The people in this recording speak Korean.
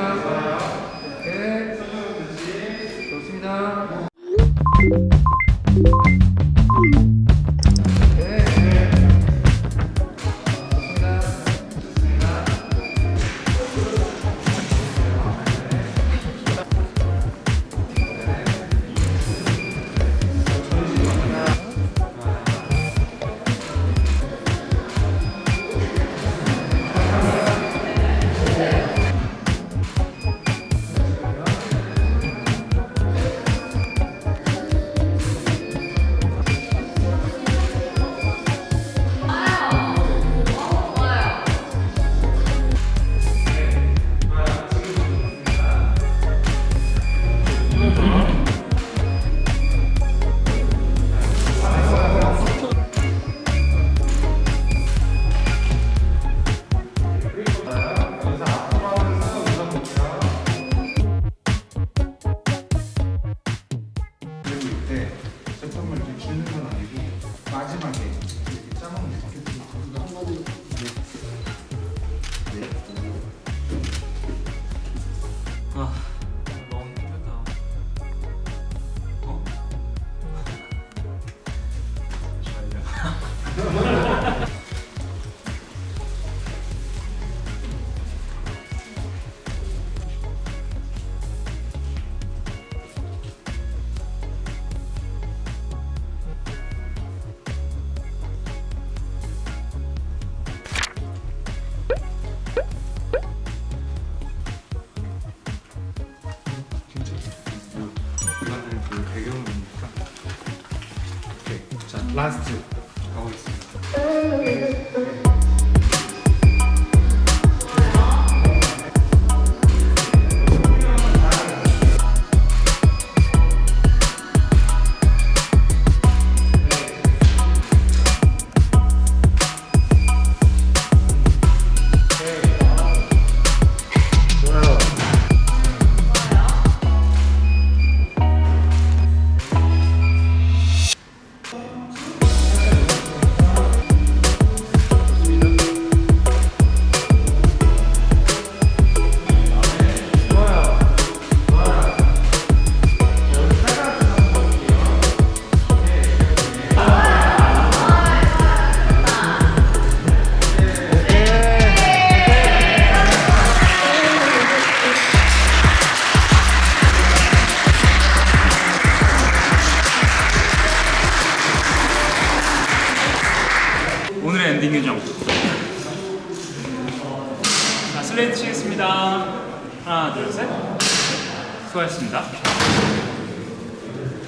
Amen. 때 제품을 이렇게 주는 건 아니고 마지막에 이렇게 짜먹는 거. 아 너무 힘들다 어? 잘려 라스트 가보겠습니다 엔딩 규정. 자 슬레이트 치겠습니다. 하나 둘셋. 수고하셨습니다